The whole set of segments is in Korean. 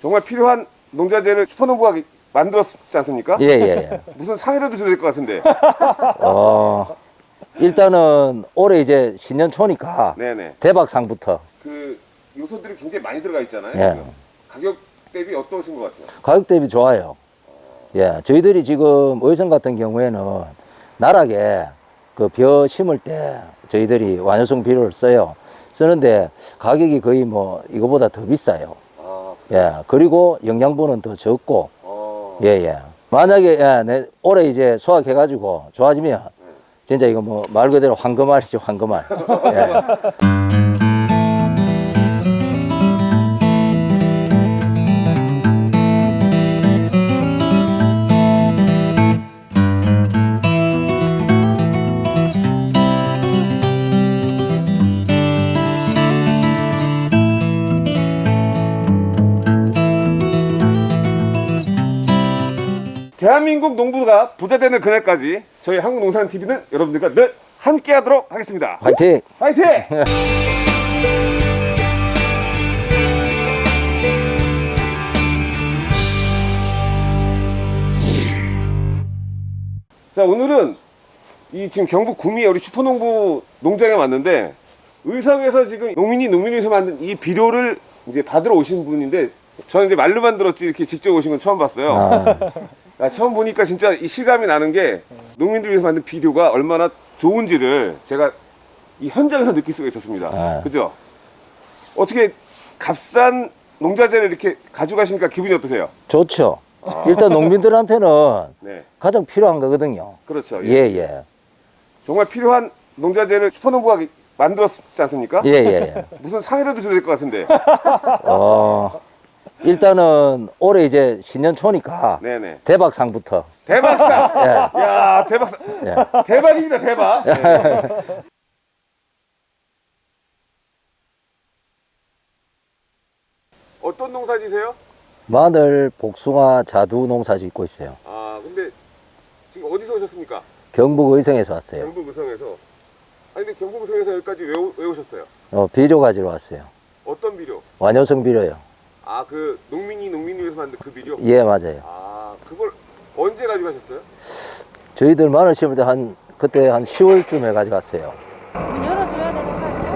정말 필요한 농자재를 슈퍼농부가 만들었지 않습니까? 예, 예, 예. 무슨 상이라도 줘야 될 것 같은데. 어, 일단은 올해 이제 신년 초니까 네네. 대박상부터 그 요소들이 굉장히 많이 들어가 있잖아요. 예. 가격 대비 어떠신 것 같아요? 가격 대비 좋아요. 예, 저희들이 지금 의성 같은 경우에는 나락에 그 벼 심을 때 저희들이 완효성 비료를 써요. 쓰는데 가격이 거의 뭐 이거보다 더 비싸요. 아, 예, 그리고 영양분은 더 적고, 어. 예, 예. 만약에, 예, 내, 올해 이제 수확해가지고 좋아지면, 진짜 이거 뭐 말 그대로 황금알이죠, 황금알. 예. 대한민국 농부가 부자 되는 그날까지 저희 한국농산TV는 여러분들과 늘 함께 하도록 하겠습니다. 화이팅! 화이팅! 자 오늘은 이 지금 경북 구미에 우리 슈퍼농부 농장에 왔는데 의성에서 지금 농민이 농민에서 만든 이 비료를 이제 받으러 오신 분인데 저는 이제 말로만 들었지 이렇게 직접 오신 건 처음 봤어요. 아, 아, 처음 보니까 진짜 이 실감이 나는 게 농민들 위해서 만든 비료가 얼마나 좋은지를 제가 이 현장에서 느낄 수가 있었습니다. 아. 그죠? 어떻게 값싼 농자재를 이렇게 가져가시니까 기분이 어떠세요? 좋죠. 일단 농민들한테는 네, 가장 필요한 거거든요. 그렇죠. 예, 예. 정말 필요한 농자재를 슈퍼농부가 만들었지 않습니까? 예, 예, 예. 무슨 상이라도 줘야 될 것 같은데. 어, 일단은 올해 이제 신년 초니까 네네. 대박상부터. 대박상! 예. 야 대박상! 예. 대박입니다, 대박! 네. 어떤 농사 지세요? 마늘, 복숭아, 자두 농사 짓고 있어요. 아 근데 지금 어디서 오셨습니까? 경북 의성에서 왔어요. 경북 의성에서 아니 근데 경북 의성에서 여기까지 왜, 오- 왜 오셨어요? 어, 비료 가지러 왔어요. 어떤 비료? 완효성 비료요. 아 그 농민이 농민을 위해서 만든 그 비료? 예, 맞아요. 아 그걸 언제 가져가셨어요? 저희들 마늘 심을 때 한, 그때 한 10월쯤에 가져갔어요. 문 열어줘야 되는 거 아니에요?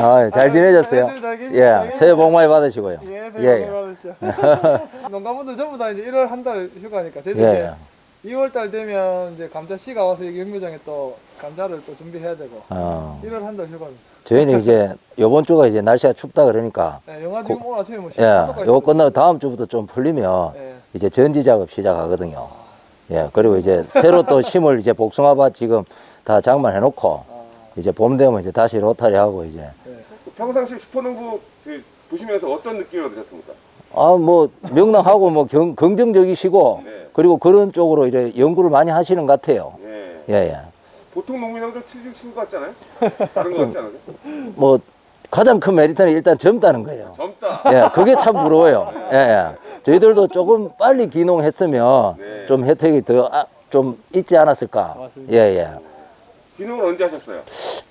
아, 잘 지내셨어요? 잘 계시죠? 예, 잘 새해 복 많이 받으시고요. 예, 예, 새해 예. 복 많이 받으시죠. 농가분들 전부 다 이제 1월 한 달 휴가니까 저희도 예. 이제 2월 달 되면 이제 감자 씨가 와서 여기 영묘장에 또 감자를 또 준비해야 되고 어, 1월 한 달 휴가입니다. 저희는 이제 요번 주가 이제 날씨가 춥다 그러니까 예, 영화 지금 오늘 아침에 뭐 예, 10도까지 요거 끝나고 다음 주부터 좀 풀리면 예. 이제 전지 작업 시작하거든요. 예, 그리고 이제 새로 또 심을 이제 복숭아밭 지금 다 장만해 놓고 아, 이제 봄 되면 이제 다시 로타리 하고 이제 예. 평상시 슈퍼농부 그 보시면서 어떤 느낌을 얻으셨습니까? 아 뭐 명랑하고 뭐 경, 긍정적이시고 네. 그리고 그런 쪽으로 이제 연구를 많이 하시는 것 같아요. 예. 예, 예. 보통 농민하고 좀 틀리신 것 같지 않아요? 다른 것 같지 않으세요? 뭐 가장 큰 메리트는 일단 젊다는 거예요. 젊다. 예, 그게 참 부러워요. 예, 예. 저희들도 조금 빨리 기농했으면 네. 좀 혜택이 더좀 있지 않았을까. 맞습니다. 예, 예. 기능을 언제 하셨어요?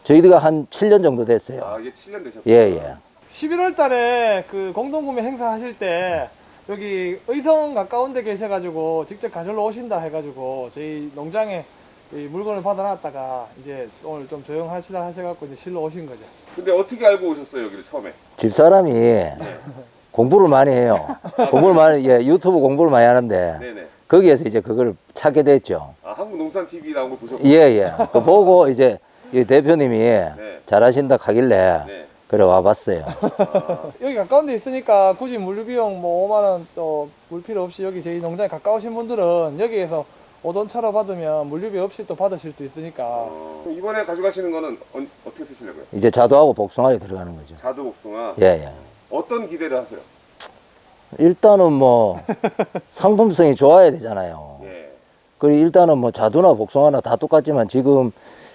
저희가 한 7년 정도 됐어요. 아 이게 7년 되셨어요. 예, 예. 11월 달에 그 공동구매 행사 하실 때 여기 의성 가까운 데 계셔가지고 직접 가절로 오신다 해가지고 저희 농장에 이 물건을 받아놨다가 이제 오늘 좀 조용하시다 하셔갖고 이제 실로 오신 거죠. 근데 어떻게 알고 오셨어요 여기를 처음에? 집사람이 공부를 많이 해요. 공부를 많이, 예, 유튜브 공부를 많이 하는데 네네. 거기에서 이제 그걸 찾게 됐죠. 아 한국 농산 TV 나온 거 보셨고. 예, 예. 그 보고 이제 이 대표님이 네. 잘하신다 하길래 네. 그래 와봤어요. 여기 가까운 데 있으니까 굳이 물류 비용 뭐 5만 원 또 물 필요 없이 여기 저희 농장에 가까우신 분들은 여기에서 오전차로 받으면 물류비 없이 또 받으실 수 있으니까 어, 이번에 가져가시는 거는 어, 어떻게 쓰시려고요? 이제 자두하고 복숭아에 들어가는 거죠. 자두 복숭아. 예, 예. 어떤 기대를 하세요? 일단은 뭐 상품성이 좋아야 되잖아요. 예. 그리고 일단은 뭐 자두나 복숭아나 다 똑같지만 지금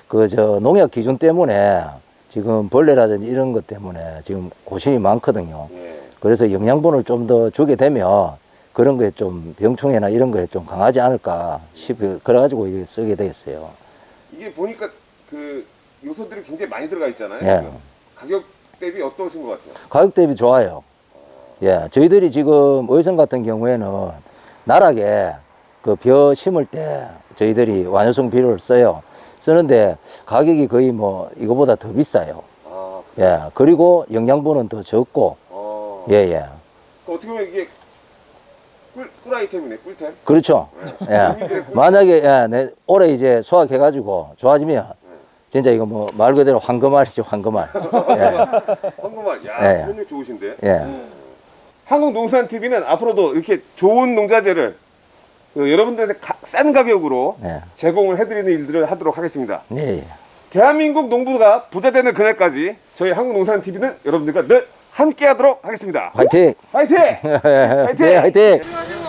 그 저 농약 기준 때문에 지금 벌레라든지 이런 것 때문에 지금 고심이 많거든요. 예. 그래서 영양분을 좀 더 주게 되면 그런 거에 좀 병충해나 이런 거에 좀 강하지 않을까 싶어 그래가지고 이게 쓰게 되겠어요. 이게 보니까 그 요소들이 굉장히 많이 들어가 있잖아요. 예. 가격 대비 어떠신 것 같아요? 가격 대비 좋아요. 예, 저희들이 지금 의성 같은 경우에는 나락에 그 벼 심을 때 저희들이 완효성 비료를 써요. 쓰는데 가격이 거의 뭐 이거보다 더 비싸요. 아, 예, 그리고 영양분은 더 적고, 어. 예, 예. 그 어떻게 보면 이게 꿀, 꿀 아이템이네, 꿀템. 그렇죠. 예. 만약에, 예, 내 올해 이제 수확해가지고 좋아지면 진짜 이거 뭐 말 그대로 황금알이죠, 황금알. 예, 황금알, 야, 예. 좋으신데. 예. 한국농산TV는 앞으로도 이렇게 좋은 농자재를 그 여러분들한테 가- 싼 가격으로 예. 제공을 해드리는 일들을 하도록 하겠습니다. 예, 예. 대한민국 농부가 부자 되는 그날까지 저희 한국농산TV는 여러분들과 늘 함께 하도록 하겠습니다. 화이팅! 화이팅! 화이팅! 화이팅! 안녕하세요.